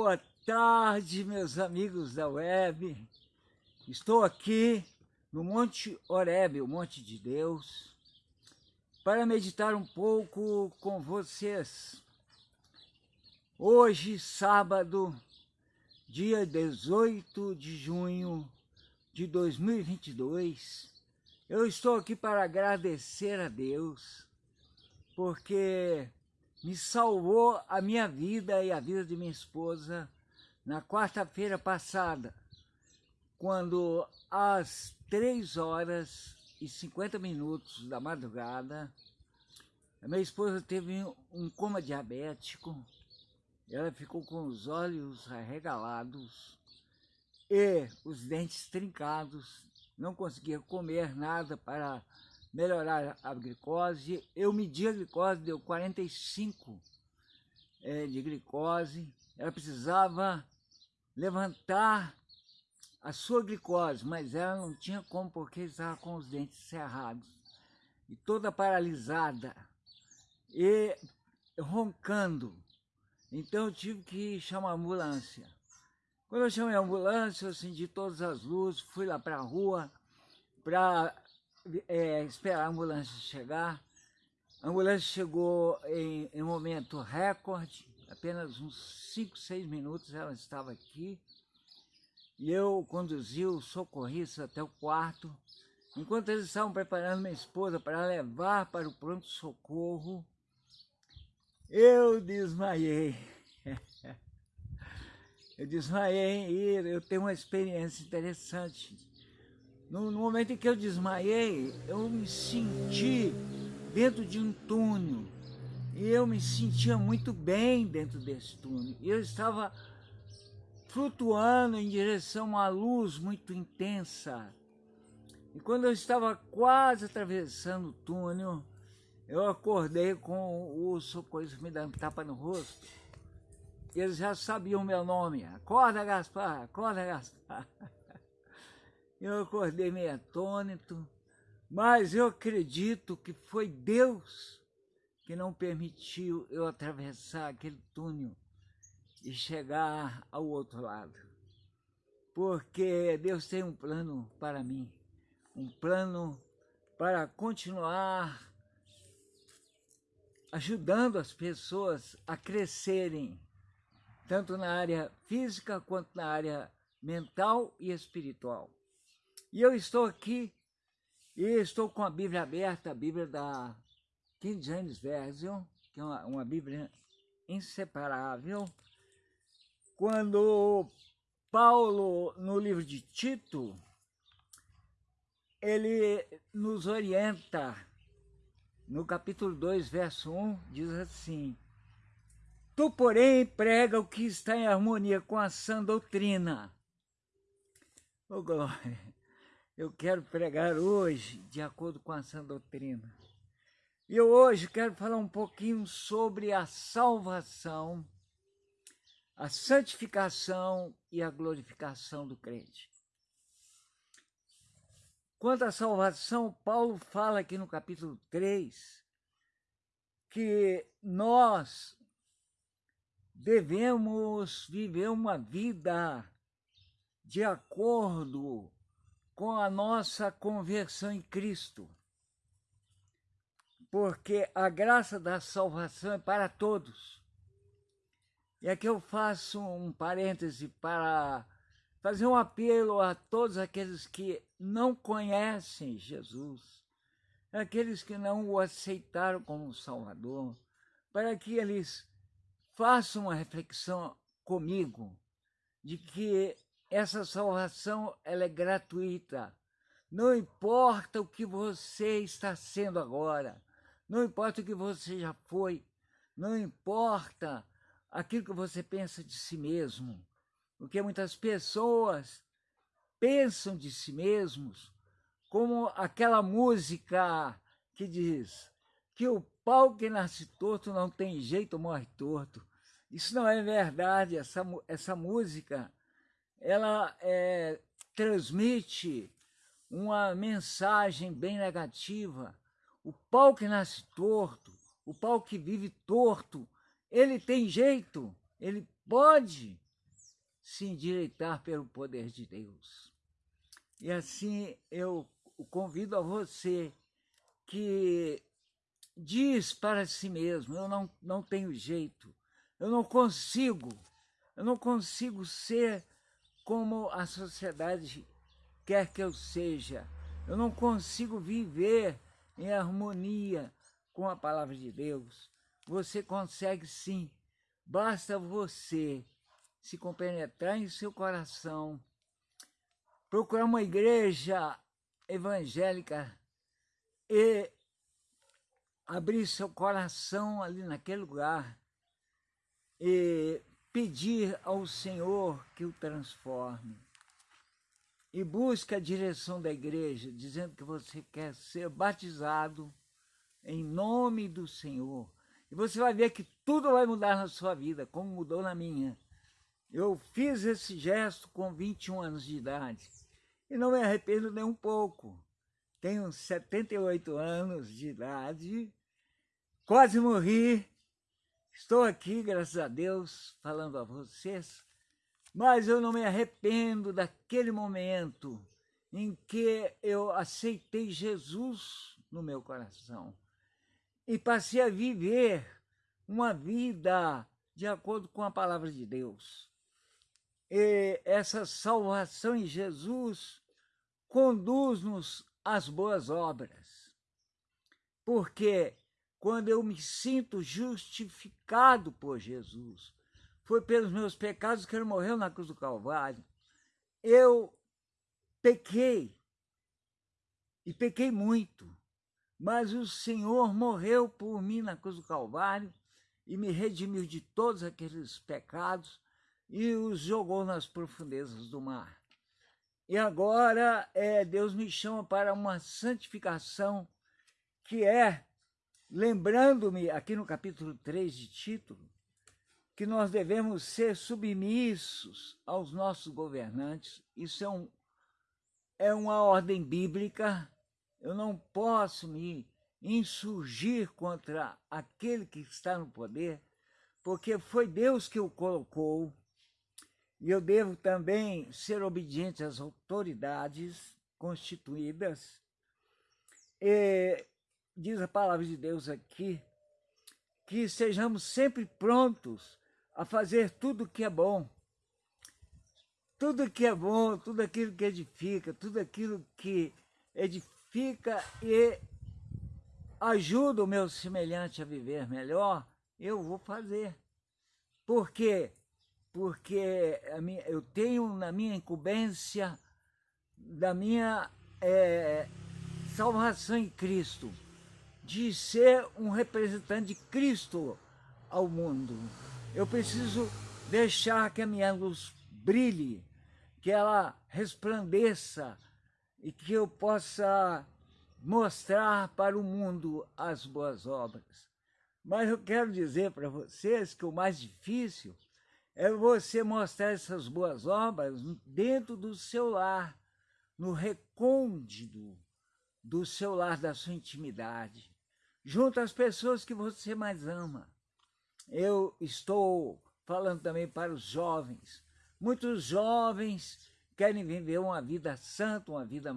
Boa tarde, meus amigos da web. Estou aqui no Monte Oreb, o Monte de Deus, para meditar um pouco com vocês. Hoje, sábado, dia 18 de junho de 2022, eu estou aqui para agradecer a Deus, porque me salvou a minha vida e a vida de minha esposa na quarta-feira passada, quando às três horas e 50 minutos da madrugada, a minha esposa teve um coma diabético, ela ficou com os olhos arregalados e os dentes trincados, não conseguia comer nada para melhorar a glicose. Eu medi a glicose, deu 45 é, de glicose. Ela precisava levantar a sua glicose, mas ela não tinha como porque estava com os dentes cerrados e toda paralisada e roncando. Então eu tive que chamar a ambulância. Quando eu chamei a ambulância, eu acendi todas as luzes, fui lá para a rua para é, esperar a ambulância chegar. A ambulância chegou em, em um momento recorde, apenas uns 5, 6 minutos ela estava aqui. E eu conduzi os socorristas até o quarto. Enquanto eles estavam preparando minha esposa para levar para o pronto-socorro, eu desmaiei. eu desmaiei e eu tenho uma experiência interessante no, no, momento em que eu desmaiei, eu me senti dentro de um túnel. E eu me sentia muito bem dentro desse túnel. Eu estava flutuando em direção a uma luz muito intensa. E quando eu estava quase atravessando o túnel, eu acordei com o socorro me dando tapa no rosto. Eles já sabiam meu nome. Acorda, Gaspar! Acorda, Gaspar! Eu acordei meio atônito, mas eu acredito que foi Deus que não permitiu eu atravessar aquele túnel e chegar ao outro lado. Porque Deus tem um plano para mim, um plano para continuar ajudando as pessoas a crescerem, tanto na área física quanto na área mental e espiritual. E eu estou aqui, e estou com a Bíblia aberta, a Bíblia da King James Version, que é uma, uma Bíblia inseparável. Quando Paulo, no livro de Tito, ele nos orienta, no capítulo 2, verso 1, diz assim, Tu, porém, prega o que está em harmonia com a sã doutrina. Oh, glória! Eu quero pregar hoje de acordo com a sã doutrina. E eu hoje quero falar um pouquinho sobre a salvação, a santificação e a glorificação do crente. Quanto à salvação, Paulo fala aqui no capítulo 3 que nós devemos viver uma vida de acordo com a nossa conversão em Cristo. Porque a graça da salvação é para todos. E aqui eu faço um parêntese para fazer um apelo a todos aqueles que não conhecem Jesus, aqueles que não o aceitaram como Salvador, para que eles façam uma reflexão comigo de que essa salvação ela é gratuita. Não importa o que você está sendo agora, não importa o que você já foi, não importa aquilo que você pensa de si mesmo, porque muitas pessoas pensam de si mesmos como aquela música que diz que o pau que nasce torto não tem jeito, morre torto. Isso não é verdade, essa, essa música ela é, transmite uma mensagem bem negativa. O pau que nasce torto, o pau que vive torto, ele tem jeito, ele pode se endireitar pelo poder de Deus. E assim eu convido a você que diz para si mesmo, eu não, não tenho jeito, eu não consigo, eu não consigo ser como a sociedade quer que eu seja, eu não consigo viver em harmonia com a palavra de Deus. Você consegue sim, basta você se compenetrar em seu coração, procurar uma igreja evangélica e abrir seu coração ali naquele lugar e pedir ao Senhor que o transforme. E busque a direção da igreja, dizendo que você quer ser batizado em nome do Senhor. E você vai ver que tudo vai mudar na sua vida, como mudou na minha. Eu fiz esse gesto com 21 anos de idade e não me arrependo nem um pouco. Tenho 78 anos de idade Quase morri. Estou aqui, graças a Deus, falando a vocês, mas eu não me arrependo daquele momento em que eu aceitei Jesus no meu coração e passei a viver uma vida de acordo com a palavra de Deus. E essa salvação em Jesus conduz-nos às boas obras, porque quando eu me sinto justificado por Jesus. Foi pelos meus pecados que ele morreu na cruz do Calvário. Eu pequei, e pequei muito, mas o Senhor morreu por mim na cruz do Calvário e me redimiu de todos aqueles pecados e os jogou nas profundezas do mar. E agora é, Deus me chama para uma santificação que é lembrando-me aqui no capítulo 3 de título, que nós devemos ser submissos aos nossos governantes. Isso é, um, é uma ordem bíblica. Eu não posso me insurgir contra aquele que está no poder, porque foi Deus que o colocou. E eu devo também ser obediente às autoridades constituídas. E diz a palavra de Deus aqui, que sejamos sempre prontos a fazer tudo que é bom. Tudo que é bom, tudo aquilo que edifica, tudo aquilo que edifica e ajuda o meu semelhante a viver melhor, eu vou fazer. Por quê? Porque minha, eu tenho na minha incumbência da minha é, salvação em Cristo de ser um representante de Cristo ao mundo. Eu preciso deixar que a minha luz brilhe, que ela resplandeça e que eu possa mostrar para o mundo as boas obras. Mas eu quero dizer para vocês que o mais difícil é você mostrar essas boas obras dentro do seu lar, no recôndito do seu lar, da sua intimidade junto às pessoas que você mais ama. Eu estou falando também para os jovens. Muitos jovens querem viver uma vida santa, uma vida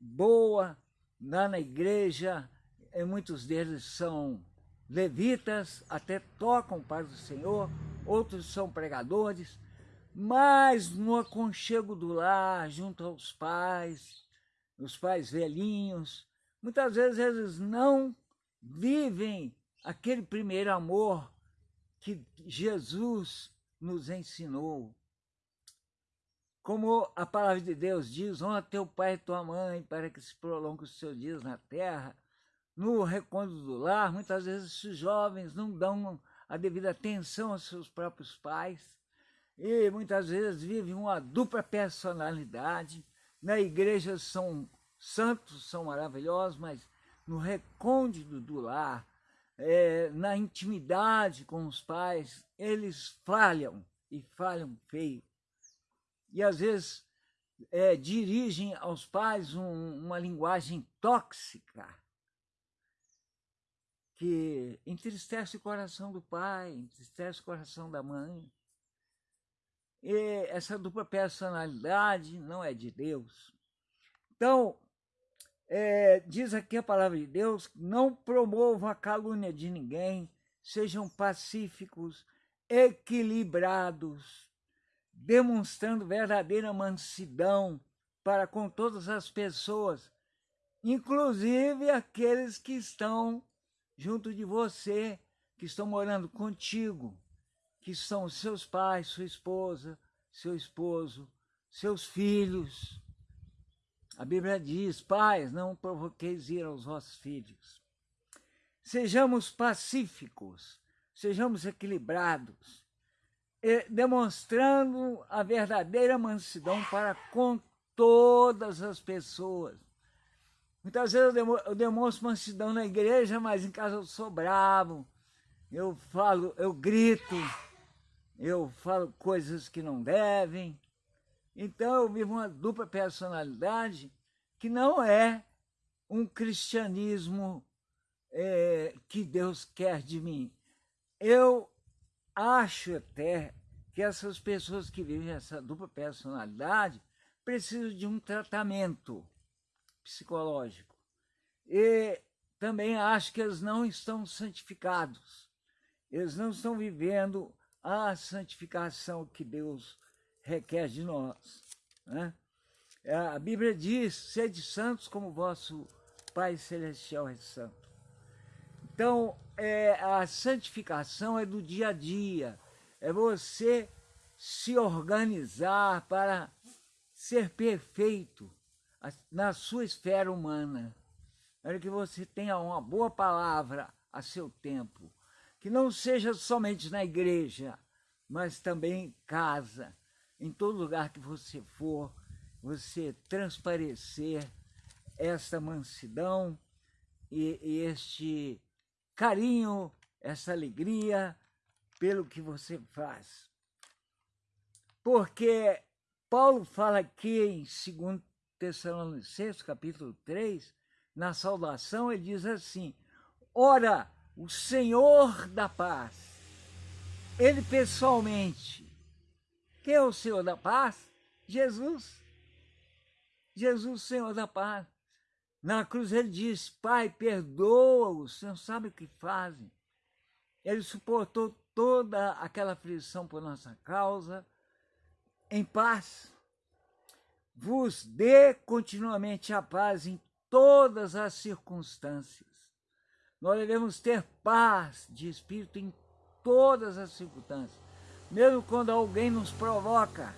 boa, lá na igreja. E muitos deles são levitas, até tocam para o Senhor, outros são pregadores, mas no aconchego do lar, junto aos pais, os pais velhinhos, muitas vezes eles não vivem aquele primeiro amor que Jesus nos ensinou. Como a palavra de Deus diz, honra teu pai e tua mãe para que se prolongue os seus dias na terra. No recôndito do lar, muitas vezes os jovens não dão a devida atenção aos seus próprios pais e muitas vezes vivem uma dupla personalidade. Na igreja são santos, são maravilhosos, mas no recôndito do lar, é, na intimidade com os pais, eles falham e falham feio. E às vezes é, dirigem aos pais um, uma linguagem tóxica que entristece o coração do pai, entristece o coração da mãe. E essa dupla personalidade não é de Deus. Então, é, diz aqui a palavra de Deus, não promova a calúnia de ninguém, sejam pacíficos, equilibrados, demonstrando verdadeira mansidão para com todas as pessoas, inclusive aqueles que estão junto de você, que estão morando contigo, que são seus pais, sua esposa, seu esposo, seus filhos. A Bíblia diz, pais, não provoqueis ira aos vossos filhos. Sejamos pacíficos, sejamos equilibrados, demonstrando a verdadeira mansidão para com todas as pessoas. Muitas vezes eu demonstro mansidão na igreja, mas em casa eu sou bravo, eu falo, eu grito, eu falo coisas que não devem. Então eu vivo uma dupla personalidade que não é um cristianismo é, que Deus quer de mim. Eu acho até que essas pessoas que vivem essa dupla personalidade precisam de um tratamento psicológico. E também acho que eles não estão santificados. Eles não estão vivendo a santificação que Deus requer de nós. Né? A Bíblia diz, sede santos como vosso Pai Celestial é santo. Então, é, a santificação é do dia a dia, é você se organizar para ser perfeito na sua esfera humana. Para que você tenha uma boa palavra a seu tempo, que não seja somente na igreja, mas também em casa, em todo lugar que você for, você transparecer esta mansidão e, e este carinho, essa alegria pelo que você faz. Porque Paulo fala aqui em 2 Tessalonicenses, capítulo 3, na saudação, ele diz assim, Ora, o Senhor da paz, ele pessoalmente, quem é o Senhor da paz? Jesus. Jesus, Senhor da paz. Na cruz ele diz, Pai, perdoa-os, não sabe o que fazem. Ele suportou toda aquela aflição por nossa causa, em paz. Vos dê continuamente a paz em todas as circunstâncias. Nós devemos ter paz de espírito em todas as circunstâncias. Mesmo quando alguém nos provoca,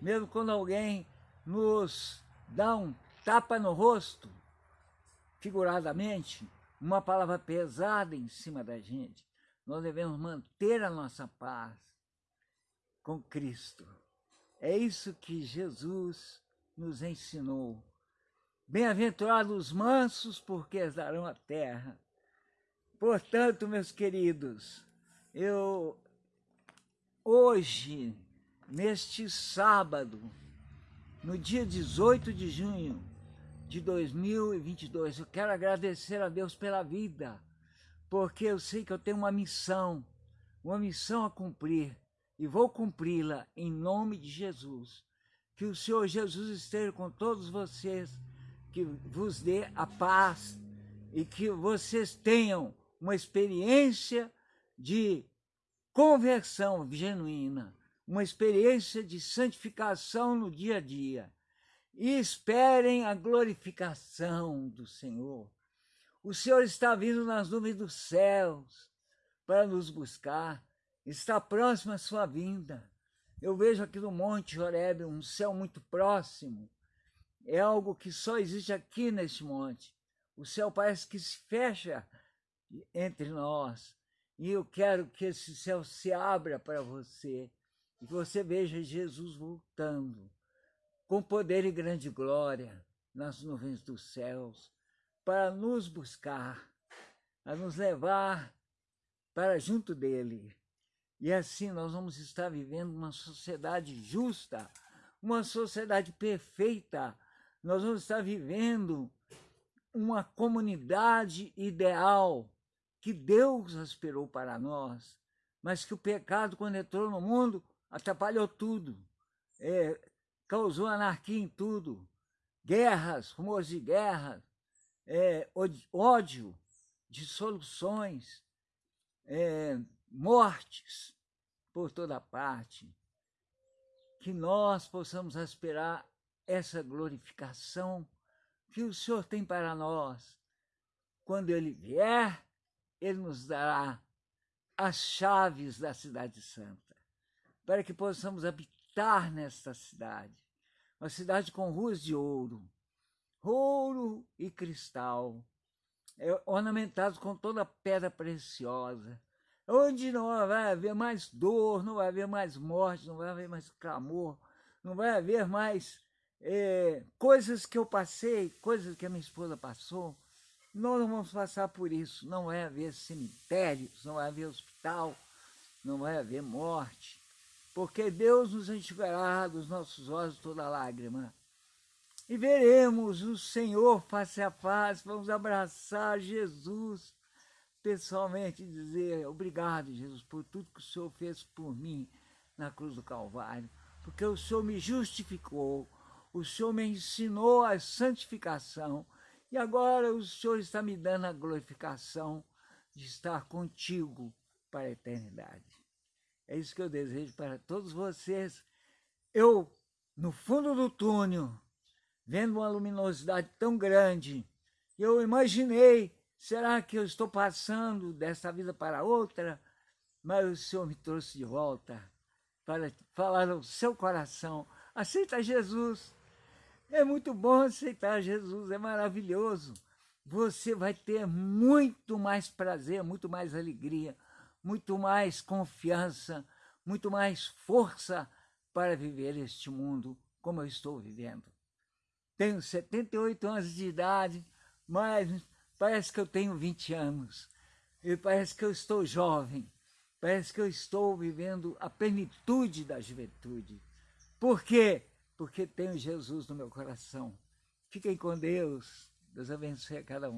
mesmo quando alguém nos dá um tapa no rosto, figuradamente, uma palavra pesada em cima da gente. Nós devemos manter a nossa paz com Cristo. É isso que Jesus nos ensinou. Bem-aventurados os mansos, porque darão a terra. Portanto, meus queridos, eu hoje, neste sábado, no dia 18 de junho, de 2022. Eu quero agradecer a Deus pela vida, porque eu sei que eu tenho uma missão, uma missão a cumprir, e vou cumpri-la em nome de Jesus. Que o Senhor Jesus esteja com todos vocês, que vos dê a paz e que vocês tenham uma experiência de conversão genuína, uma experiência de santificação no dia a dia e esperem a glorificação do Senhor. O Senhor está vindo nas nuvens dos céus para nos buscar, está próxima a sua vinda. Eu vejo aqui no Monte Jorebe um céu muito próximo, é algo que só existe aqui neste monte. O céu parece que se fecha entre nós. E eu quero que esse céu se abra para você e que você veja Jesus voltando com poder e grande glória nas nuvens dos céus, para nos buscar, a nos levar para junto dele. E assim nós vamos estar vivendo uma sociedade justa, uma sociedade perfeita. Nós vamos estar vivendo uma comunidade ideal que Deus aspirou para nós, mas que o pecado, quando entrou no mundo, atrapalhou tudo é, causou anarquia em tudo, guerras, rumores de guerra, é, ódio, dissoluções, é, mortes por toda parte. Que nós possamos aspirar essa glorificação que o Senhor tem para nós. Quando Ele vier, Ele nos dará as chaves da cidade santa, para que possamos habitar nesta cidade, uma cidade com ruas de ouro, ouro e cristal, é, ornamentados com toda pedra preciosa, onde não vai haver mais dor, não vai haver mais morte, não vai haver mais clamor, não vai haver mais é, coisas que eu passei, coisas que a minha esposa passou, nós não vamos passar por isso. Não vai haver cemitérios, não vai haver hospital, não vai haver morte, porque Deus nos enxugará dos nossos olhos toda lágrima. E veremos o Senhor face a face, vamos abraçar Jesus pessoalmente e dizer obrigado, Jesus, por tudo que o Senhor fez por mim na cruz do Calvário, porque o Senhor me justificou, o Senhor me ensinou a santificação e agora o Senhor está me dando a glorificação de estar contigo para a eternidade. É isso que eu desejo para todos vocês. Eu, no fundo do túnel, vendo uma luminosidade tão grande, eu imaginei, será que eu estou passando desta vida para outra? Mas o Senhor me trouxe de volta para falar ao seu coração, aceita Jesus, é muito bom aceitar Jesus, é maravilhoso. Você vai ter muito mais prazer, muito mais alegria, muito mais confiança, muito mais força para viver este mundo como eu estou vivendo. Tenho 78 anos de idade, mas parece que eu tenho 20 anos. E parece que eu estou jovem. Parece que eu estou vivendo a plenitude da juventude. Por quê? Porque tenho Jesus no meu coração. Fiquem com Deus. Deus abençoe a cada um.